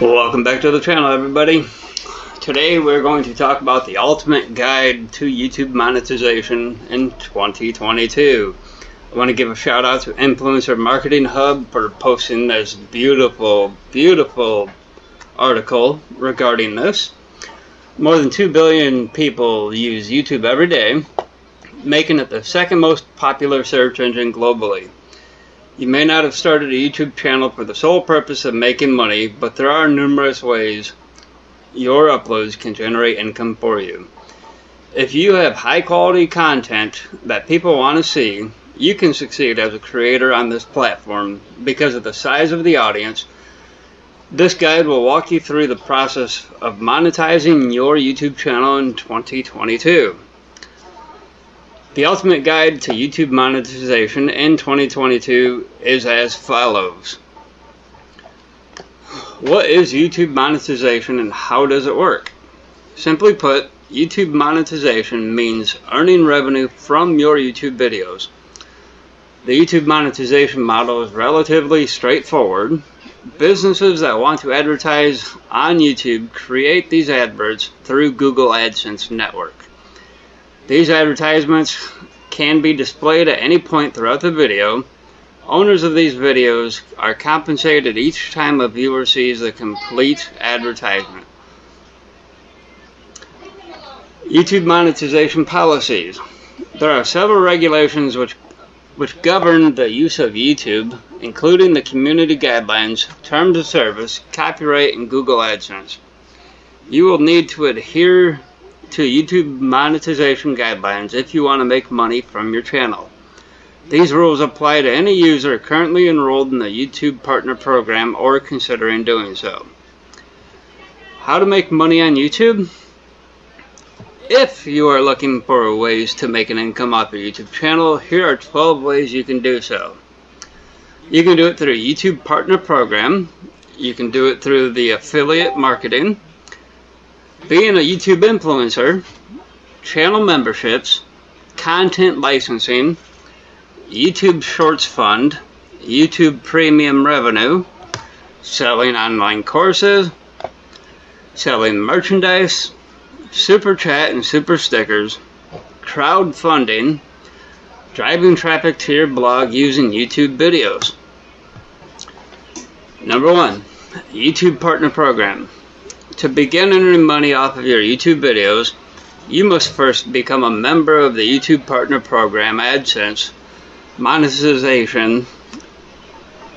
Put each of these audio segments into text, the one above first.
Welcome back to the channel everybody. Today we're going to talk about the ultimate guide to YouTube monetization in 2022. I want to give a shout out to Influencer Marketing Hub for posting this beautiful, beautiful article regarding this. More than 2 billion people use YouTube every day, making it the second most popular search engine globally. You may not have started a YouTube channel for the sole purpose of making money, but there are numerous ways your uploads can generate income for you. If you have high quality content that people want to see, you can succeed as a creator on this platform because of the size of the audience. This guide will walk you through the process of monetizing your YouTube channel in 2022. The ultimate guide to YouTube monetization in 2022 is as follows. What is YouTube monetization and how does it work? Simply put, YouTube monetization means earning revenue from your YouTube videos. The YouTube monetization model is relatively straightforward. Businesses that want to advertise on YouTube create these adverts through Google AdSense network. These advertisements can be displayed at any point throughout the video. Owners of these videos are compensated each time a viewer sees the complete advertisement. YouTube monetization policies. There are several regulations which which govern the use of YouTube, including the community guidelines, terms of service, copyright, and Google AdSense. You will need to adhere to YouTube monetization guidelines if you want to make money from your channel. These rules apply to any user currently enrolled in the YouTube Partner Program or considering doing so. How to make money on YouTube? If you are looking for ways to make an income off your YouTube channel, here are 12 ways you can do so. You can do it through YouTube Partner Program. You can do it through the affiliate marketing being a YouTube influencer, channel memberships, content licensing, YouTube Shorts Fund, YouTube Premium Revenue, selling online courses, selling merchandise, super chat and super stickers, crowdfunding, driving traffic to your blog using YouTube videos. Number one, YouTube Partner Program. To begin earning money off of your YouTube videos, you must first become a member of the YouTube Partner Program AdSense monetization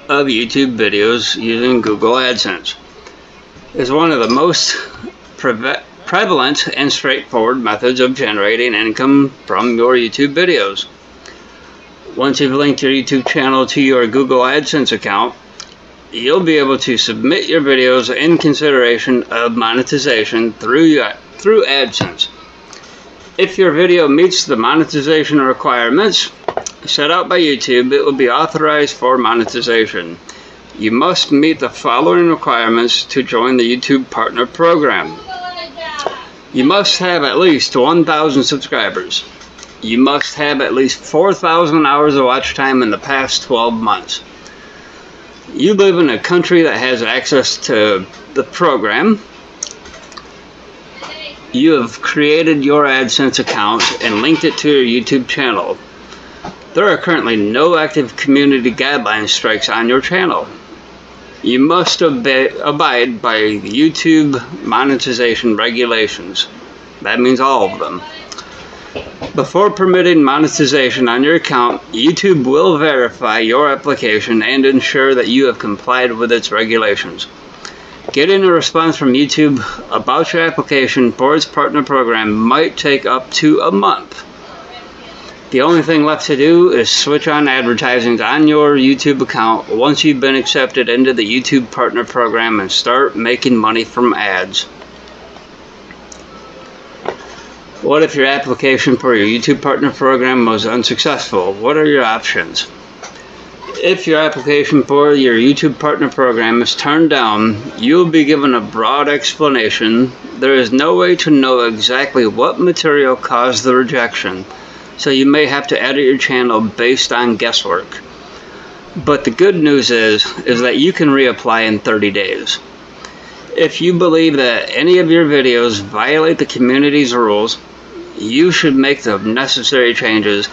of YouTube videos using Google AdSense. is one of the most prevalent and straightforward methods of generating income from your YouTube videos. Once you've linked your YouTube channel to your Google AdSense account, you'll be able to submit your videos in consideration of monetization through, through AdSense. If your video meets the monetization requirements set out by YouTube, it will be authorized for monetization. You must meet the following requirements to join the YouTube Partner Program. You must have at least 1,000 subscribers. You must have at least 4,000 hours of watch time in the past 12 months you live in a country that has access to the program. You have created your AdSense account and linked it to your YouTube channel. There are currently no active community guideline strikes on your channel. You must abide by YouTube monetization regulations. That means all of them. Before permitting monetization on your account, YouTube will verify your application and ensure that you have complied with its regulations. Getting a response from YouTube about your application for its partner program might take up to a month. The only thing left to do is switch on advertising on your YouTube account once you've been accepted into the YouTube partner program and start making money from ads. What if your application for your YouTube Partner Program was unsuccessful? What are your options? If your application for your YouTube Partner Program is turned down, you'll be given a broad explanation. There is no way to know exactly what material caused the rejection, so you may have to edit your channel based on guesswork. But the good news is, is that you can reapply in 30 days. If you believe that any of your videos violate the community's rules, you should make the necessary changes.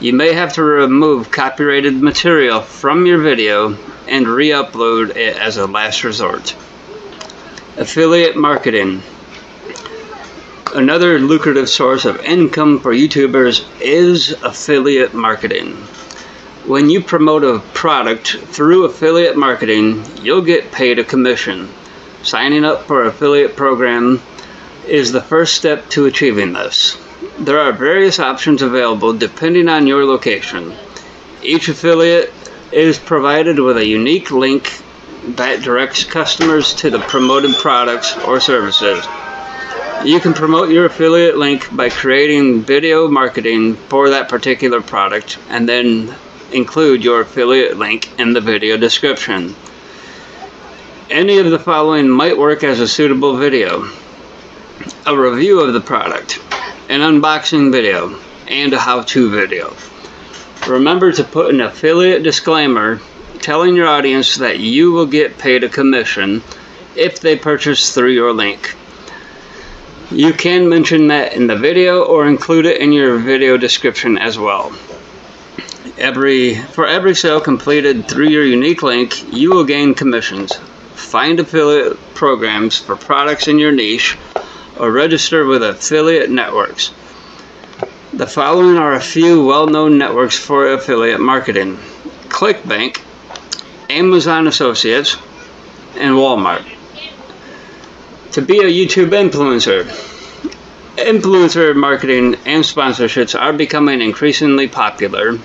You may have to remove copyrighted material from your video and re-upload it as a last resort. Affiliate marketing. Another lucrative source of income for YouTubers is affiliate marketing. When you promote a product through affiliate marketing, you'll get paid a commission. Signing up for affiliate program is the first step to achieving this. There are various options available depending on your location. Each affiliate is provided with a unique link that directs customers to the promoted products or services. You can promote your affiliate link by creating video marketing for that particular product and then include your affiliate link in the video description. Any of the following might work as a suitable video. A review of the product, an unboxing video, and a how-to video. Remember to put an affiliate disclaimer telling your audience that you will get paid a commission if they purchase through your link. You can mention that in the video or include it in your video description as well. Every For every sale completed through your unique link, you will gain commissions find affiliate programs for products in your niche, or register with affiliate networks. The following are a few well-known networks for affiliate marketing. ClickBank, Amazon Associates, and Walmart. To be a YouTube influencer, influencer marketing and sponsorships are becoming increasingly popular,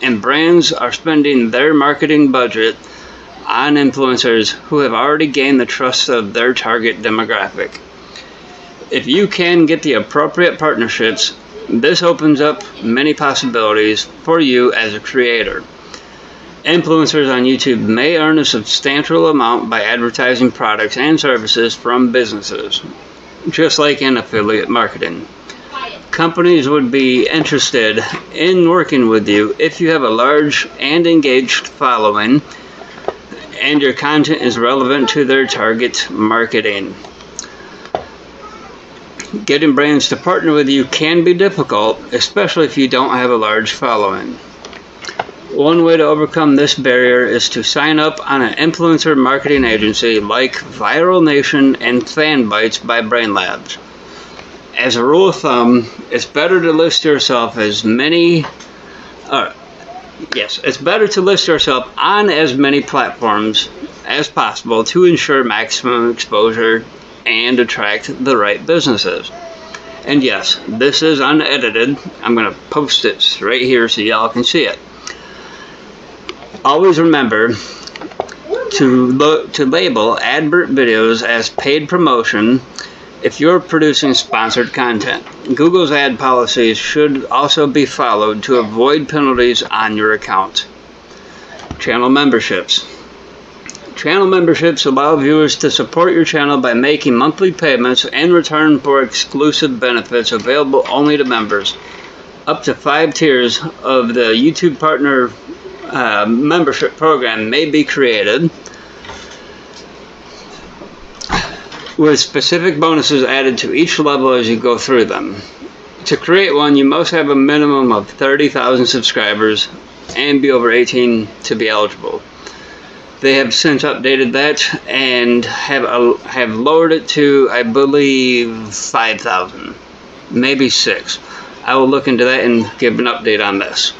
and brands are spending their marketing budget on influencers who have already gained the trust of their target demographic. If you can get the appropriate partnerships, this opens up many possibilities for you as a creator. Influencers on YouTube may earn a substantial amount by advertising products and services from businesses, just like in affiliate marketing. Companies would be interested in working with you if you have a large and engaged following and your content is relevant to their target marketing. Getting brands to partner with you can be difficult, especially if you don't have a large following. One way to overcome this barrier is to sign up on an influencer marketing agency like Viral Nation and FanBytes by BrainLabs. As a rule of thumb, it's better to list yourself as many, uh, Yes, it's better to list yourself on as many platforms as possible to ensure maximum exposure and attract the right businesses. And yes, this is unedited. I'm going to post it right here so y'all can see it. Always remember to to label advert videos as paid promotion if you're producing sponsored content, Google's ad policies should also be followed to avoid penalties on your account. Channel memberships. Channel memberships allow viewers to support your channel by making monthly payments in return for exclusive benefits available only to members. Up to five tiers of the YouTube Partner uh, membership program may be created. with specific bonuses added to each level as you go through them. To create one, you must have a minimum of 30,000 subscribers and be over 18 to be eligible. They have since updated that and have have lowered it to, I believe, 5,000, maybe 6. I will look into that and give an update on this.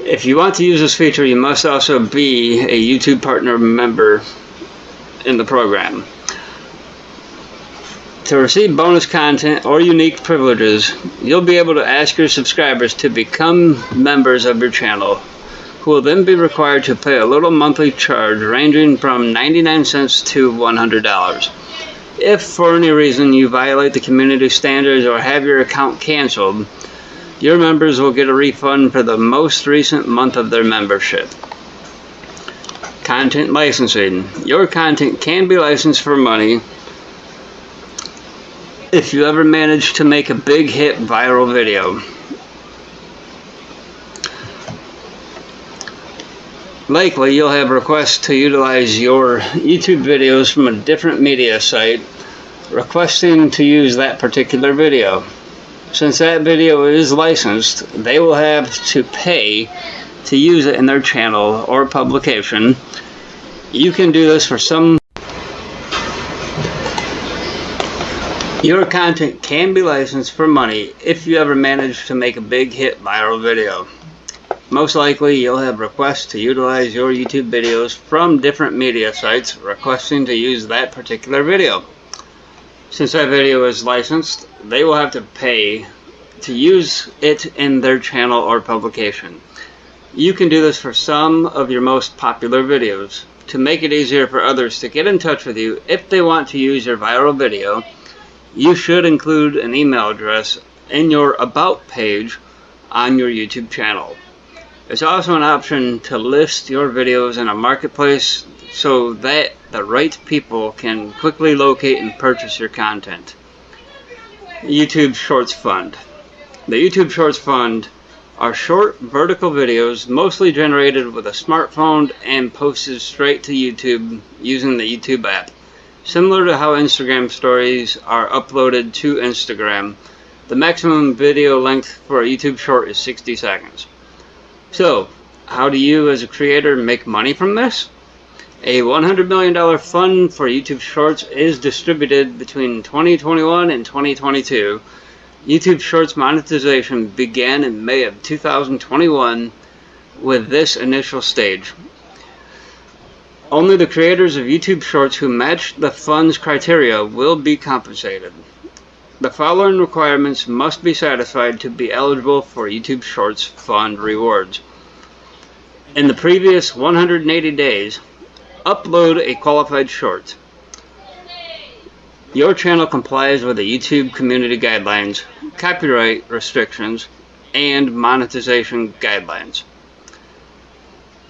If you want to use this feature, you must also be a YouTube Partner member in the program. To receive bonus content or unique privileges, you'll be able to ask your subscribers to become members of your channel, will then be required to pay a little monthly charge ranging from 99 cents to $100. If for any reason you violate the community standards or have your account canceled, your members will get a refund for the most recent month of their membership. Content licensing. Your content can be licensed for money if you ever manage to make a big hit viral video. Likely you'll have requests to utilize your YouTube videos from a different media site requesting to use that particular video. Since that video is licensed, they will have to pay to use it in their channel or publication. You can do this for some Your content can be licensed for money if you ever manage to make a big hit viral video. Most likely you'll have requests to utilize your YouTube videos from different media sites requesting to use that particular video. Since that video is licensed, they will have to pay to use it in their channel or publication. You can do this for some of your most popular videos. To make it easier for others to get in touch with you if they want to use your viral video, you should include an email address in your About page on your YouTube channel. There's also an option to list your videos in a marketplace so that the right people can quickly locate and purchase your content. YouTube Shorts Fund. The YouTube Shorts Fund are short vertical videos mostly generated with a smartphone and posted straight to YouTube using the YouTube app. Similar to how Instagram stories are uploaded to Instagram, the maximum video length for a YouTube short is 60 seconds. So, how do you as a creator make money from this? A $100 million fund for YouTube Shorts is distributed between 2021 and 2022. YouTube Shorts monetization began in May of 2021 with this initial stage. Only the creators of YouTube Shorts who match the fund's criteria will be compensated. The following requirements must be satisfied to be eligible for YouTube Shorts fund rewards. In the previous 180 days, upload a qualified short. Your channel complies with the YouTube community guidelines, copyright restrictions, and monetization guidelines.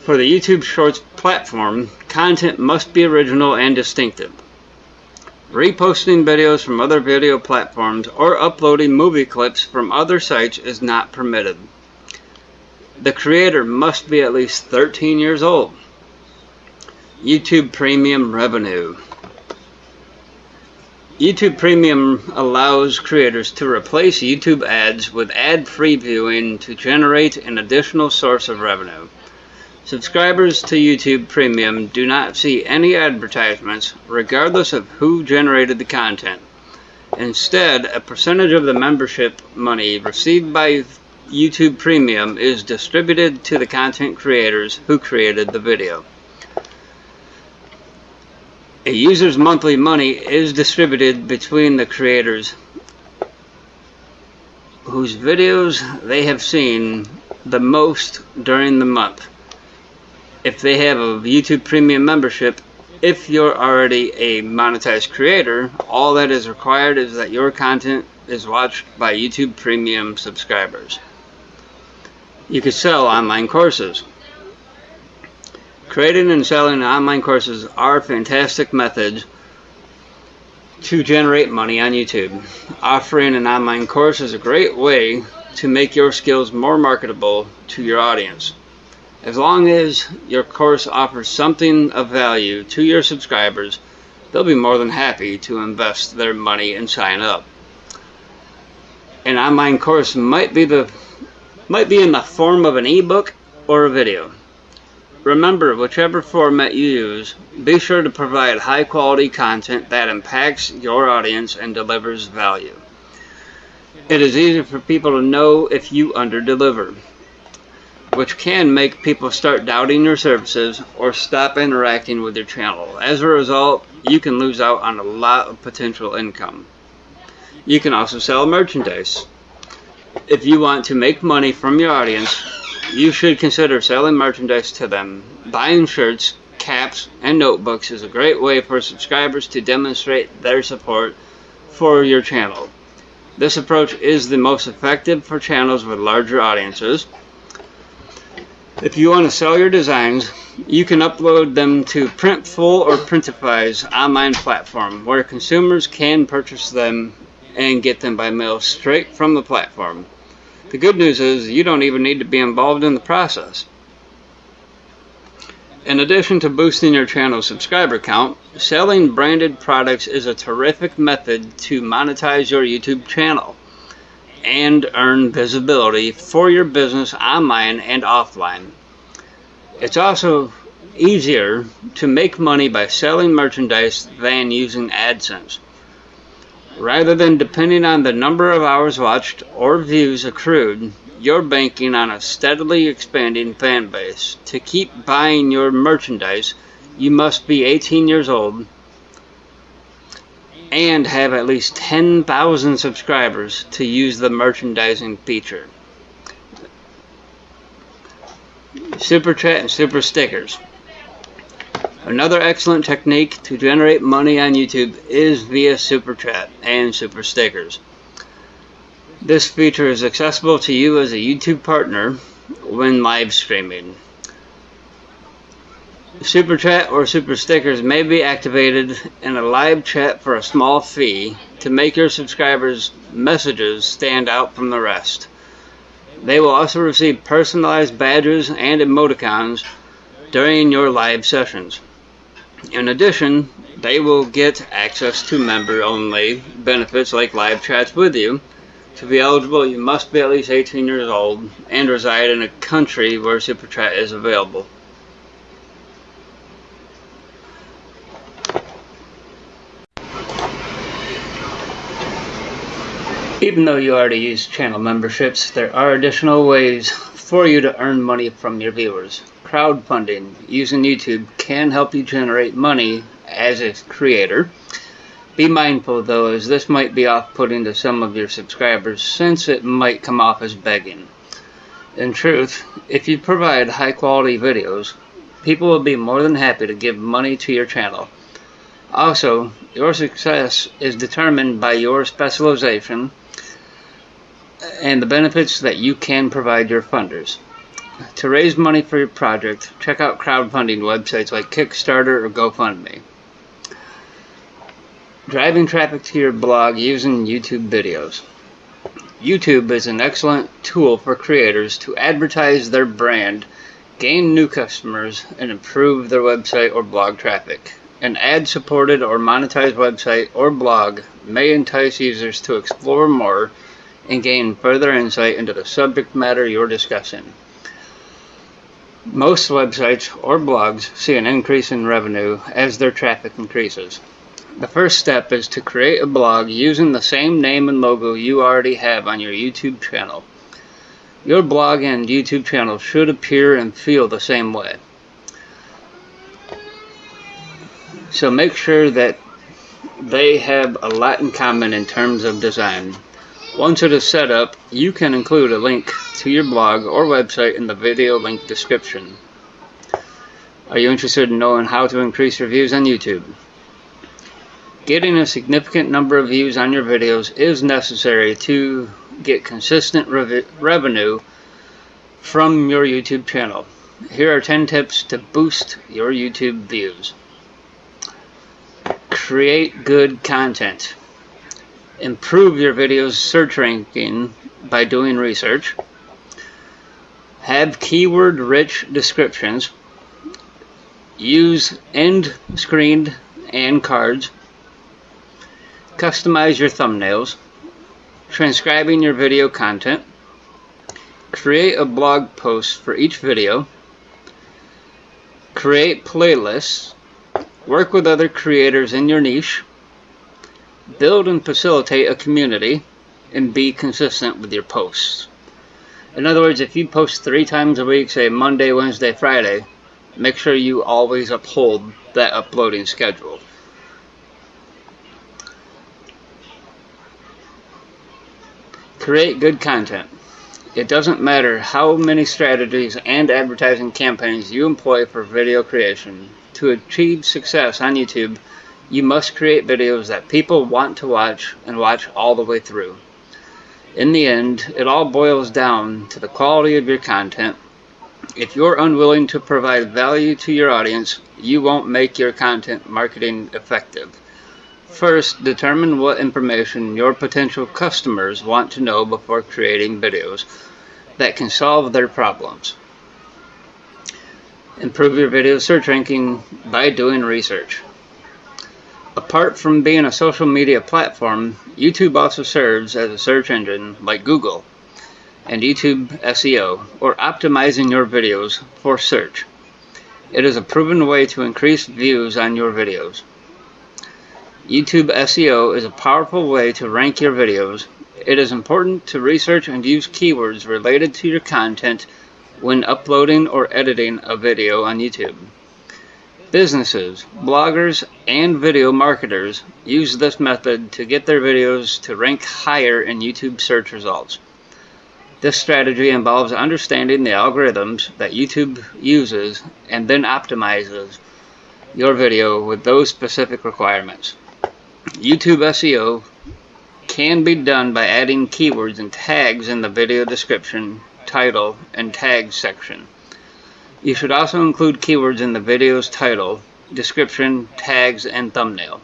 For the YouTube Shorts platform, content must be original and distinctive. Reposting videos from other video platforms or uploading movie clips from other sites is not permitted. The creator must be at least 13 years old. YouTube Premium Revenue YouTube Premium allows creators to replace YouTube ads with ad-free viewing to generate an additional source of revenue. Subscribers to YouTube Premium do not see any advertisements regardless of who generated the content. Instead, a percentage of the membership money received by YouTube Premium is distributed to the content creators who created the video. A user's monthly money is distributed between the creators whose videos they have seen the most during the month if they have a YouTube Premium membership, if you're already a monetized creator, all that is required is that your content is watched by YouTube Premium subscribers. You can sell online courses. Creating and selling online courses are fantastic methods to generate money on YouTube. Offering an online course is a great way to make your skills more marketable to your audience. As long as your course offers something of value to your subscribers, they'll be more than happy to invest their money and sign up. An online course might be the might be in the form of an ebook or a video. Remember, whichever format you use, be sure to provide high quality content that impacts your audience and delivers value. It is easy for people to know if you underdeliver which can make people start doubting your services or stop interacting with your channel. As a result, you can lose out on a lot of potential income. You can also sell merchandise. If you want to make money from your audience, you should consider selling merchandise to them. Buying shirts, caps, and notebooks is a great way for subscribers to demonstrate their support for your channel. This approach is the most effective for channels with larger audiences if you want to sell your designs, you can upload them to Printful or Printify's online platform where consumers can purchase them and get them by mail straight from the platform. The good news is you don't even need to be involved in the process. In addition to boosting your channel subscriber count, selling branded products is a terrific method to monetize your YouTube channel and earn visibility for your business online and offline. It's also easier to make money by selling merchandise than using AdSense. Rather than depending on the number of hours watched or views accrued, you're banking on a steadily expanding fan base. To keep buying your merchandise, you must be 18 years old and have at least 10,000 subscribers to use the merchandising feature. Super Chat and Super Stickers. Another excellent technique to generate money on YouTube is via Super Chat and Super Stickers. This feature is accessible to you as a YouTube partner when live streaming. Super Chat or Super Stickers may be activated in a live chat for a small fee to make your subscribers' messages stand out from the rest. They will also receive personalized badges and emoticons during your live sessions. In addition, they will get access to member-only benefits like live chats with you, to be eligible, you must be at least 18 years old and reside in a country where Super Chat is available. Even though you already use channel memberships, there are additional ways for you to earn money from your viewers. Crowdfunding using YouTube can help you generate money as a creator be mindful though as this might be off-putting to some of your subscribers since it might come off as begging. In truth, if you provide high quality videos, people will be more than happy to give money to your channel. Also, your success is determined by your specialization and the benefits that you can provide your funders. To raise money for your project, check out crowdfunding websites like Kickstarter or GoFundMe. Driving traffic to your blog using YouTube videos. YouTube is an excellent tool for creators to advertise their brand, gain new customers, and improve their website or blog traffic. An ad supported or monetized website or blog may entice users to explore more and gain further insight into the subject matter you're discussing. Most websites or blogs see an increase in revenue as their traffic increases. The first step is to create a blog using the same name and logo you already have on your YouTube channel. Your blog and YouTube channel should appear and feel the same way. So make sure that they have a lot in common in terms of design. Once it is set up, you can include a link to your blog or website in the video link description. Are you interested in knowing how to increase your views on YouTube? Getting a significant number of views on your videos is necessary to get consistent rev revenue from your YouTube channel. Here are 10 tips to boost your YouTube views. Create good content. Improve your video's search ranking by doing research. Have keyword-rich descriptions. Use end screened and cards. Customize your thumbnails, transcribing your video content, create a blog post for each video, create playlists, work with other creators in your niche, build and facilitate a community, and be consistent with your posts. In other words, if you post three times a week, say Monday, Wednesday, Friday, make sure you always uphold that uploading schedule. Create good content. It doesn't matter how many strategies and advertising campaigns you employ for video creation. To achieve success on YouTube, you must create videos that people want to watch and watch all the way through. In the end, it all boils down to the quality of your content. If you're unwilling to provide value to your audience, you won't make your content marketing effective. First, determine what information your potential customers want to know before creating videos that can solve their problems. Improve your video search ranking by doing research. Apart from being a social media platform, YouTube also serves as a search engine like Google and YouTube SEO, or optimizing your videos for search. It is a proven way to increase views on your videos. YouTube SEO is a powerful way to rank your videos. It is important to research and use keywords related to your content when uploading or editing a video on YouTube. Businesses, bloggers, and video marketers use this method to get their videos to rank higher in YouTube search results. This strategy involves understanding the algorithms that YouTube uses and then optimizes your video with those specific requirements. YouTube SEO can be done by adding keywords and tags in the video description, title, and tags section. You should also include keywords in the video's title, description, tags, and thumbnail.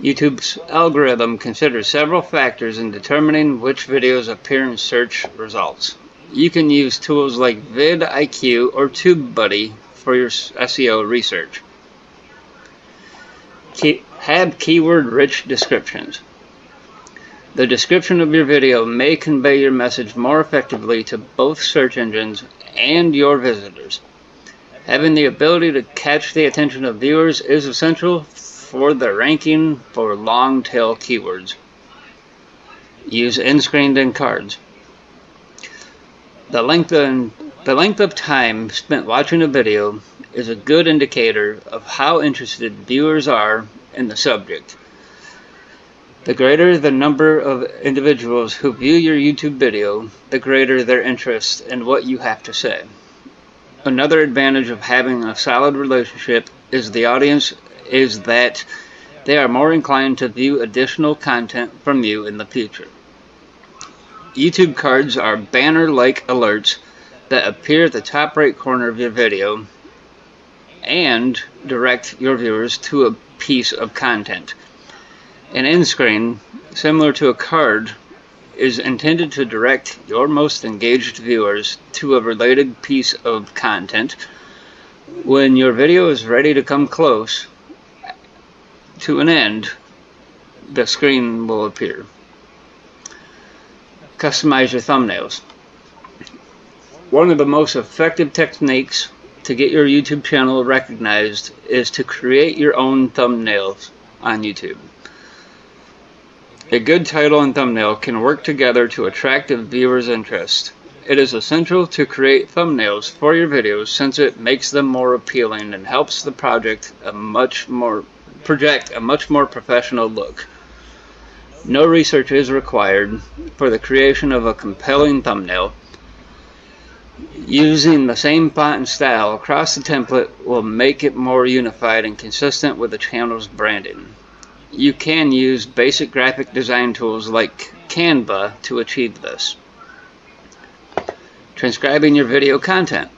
YouTube's algorithm considers several factors in determining which videos appear in search results. You can use tools like vidIQ or TubeBuddy for your SEO research. Key have keyword-rich descriptions. The description of your video may convey your message more effectively to both search engines and your visitors. Having the ability to catch the attention of viewers is essential for the ranking for long tail keywords. Use end-screened and cards. The length, of, the length of time spent watching a video is a good indicator of how interested viewers are in the subject. The greater the number of individuals who view your YouTube video, the greater their interest in what you have to say. Another advantage of having a solid relationship is the audience is that they are more inclined to view additional content from you in the future. YouTube cards are banner-like alerts that appear at the top right corner of your video and direct your viewers to a piece of content. An end screen, similar to a card, is intended to direct your most engaged viewers to a related piece of content. When your video is ready to come close to an end, the screen will appear. Customize your thumbnails. One of the most effective techniques to get your YouTube channel recognized is to create your own thumbnails on YouTube. A good title and thumbnail can work together to attract a viewer's interest. It is essential to create thumbnails for your videos since it makes them more appealing and helps the project a much more project a much more professional look. No research is required for the creation of a compelling thumbnail Using the same font and style across the template will make it more unified and consistent with the channel's branding. You can use basic graphic design tools like Canva to achieve this. Transcribing your video content.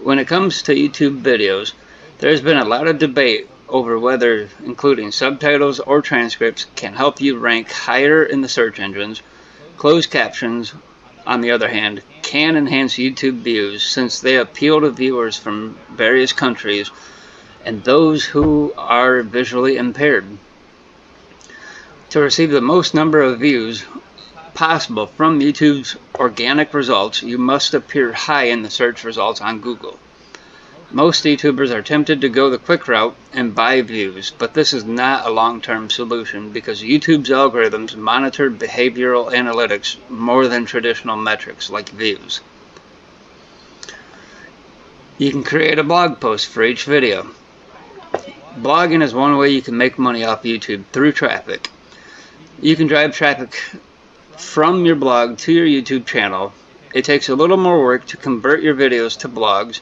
When it comes to YouTube videos, there's been a lot of debate over whether including subtitles or transcripts can help you rank higher in the search engines. Closed captions, on the other hand, can enhance YouTube views since they appeal to viewers from various countries and those who are visually impaired. To receive the most number of views possible from YouTube's organic results, you must appear high in the search results on Google. Most YouTubers are tempted to go the quick route and buy views, but this is not a long-term solution because YouTube's algorithms monitor behavioral analytics more than traditional metrics like views. You can create a blog post for each video. Blogging is one way you can make money off YouTube through traffic. You can drive traffic from your blog to your YouTube channel. It takes a little more work to convert your videos to blogs,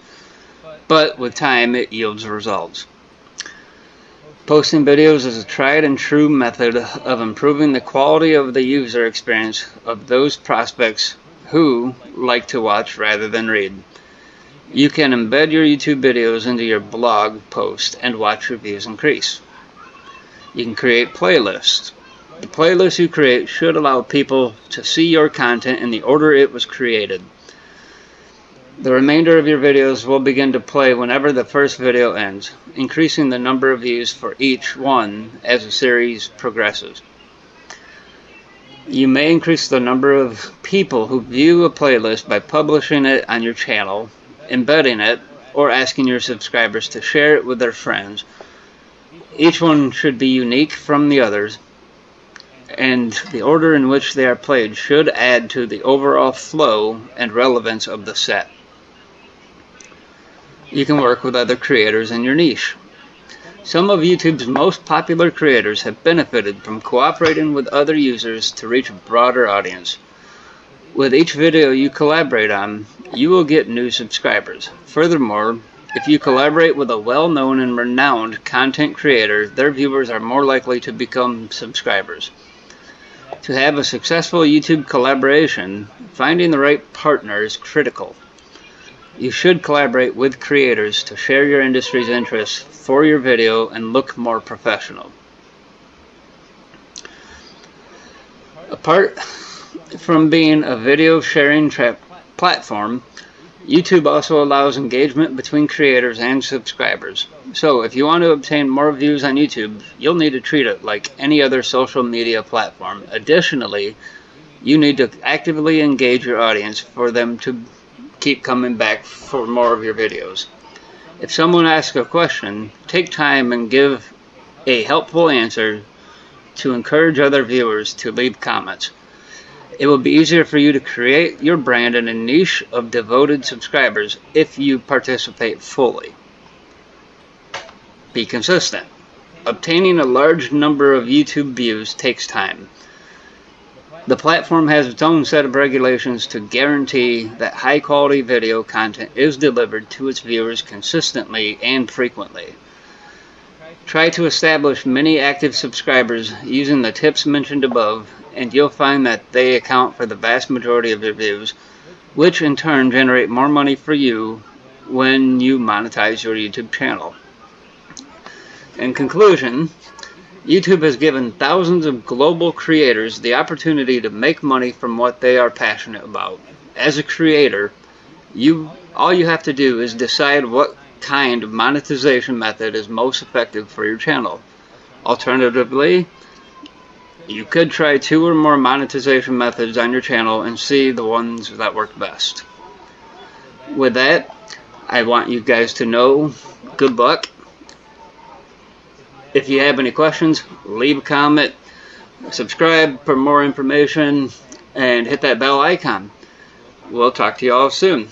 but with time it yields results. Posting videos is a tried and true method of improving the quality of the user experience of those prospects who like to watch rather than read. You can embed your YouTube videos into your blog post and watch reviews increase. You can create playlists. The playlist you create should allow people to see your content in the order it was created. The remainder of your videos will begin to play whenever the first video ends, increasing the number of views for each one as the series progresses. You may increase the number of people who view a playlist by publishing it on your channel, embedding it, or asking your subscribers to share it with their friends. Each one should be unique from the others, and the order in which they are played should add to the overall flow and relevance of the set you can work with other creators in your niche. Some of YouTube's most popular creators have benefited from cooperating with other users to reach a broader audience. With each video you collaborate on, you will get new subscribers. Furthermore, if you collaborate with a well-known and renowned content creator, their viewers are more likely to become subscribers. To have a successful YouTube collaboration, finding the right partner is critical. You should collaborate with creators to share your industry's interests for your video and look more professional. Apart from being a video sharing platform, YouTube also allows engagement between creators and subscribers. So if you want to obtain more views on YouTube, you'll need to treat it like any other social media platform. Additionally, you need to actively engage your audience for them to keep coming back for more of your videos. If someone asks a question, take time and give a helpful answer to encourage other viewers to leave comments. It will be easier for you to create your brand in a niche of devoted subscribers if you participate fully. Be consistent. Obtaining a large number of YouTube views takes time. The platform has its own set of regulations to guarantee that high quality video content is delivered to its viewers consistently and frequently. Try to establish many active subscribers using the tips mentioned above and you'll find that they account for the vast majority of your views, which in turn generate more money for you when you monetize your YouTube channel. In conclusion, YouTube has given thousands of global creators the opportunity to make money from what they are passionate about. As a creator, you all you have to do is decide what kind of monetization method is most effective for your channel. Alternatively, you could try two or more monetization methods on your channel and see the ones that work best. With that, I want you guys to know good luck if you have any questions, leave a comment, subscribe for more information, and hit that bell icon. We'll talk to you all soon.